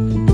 Bye.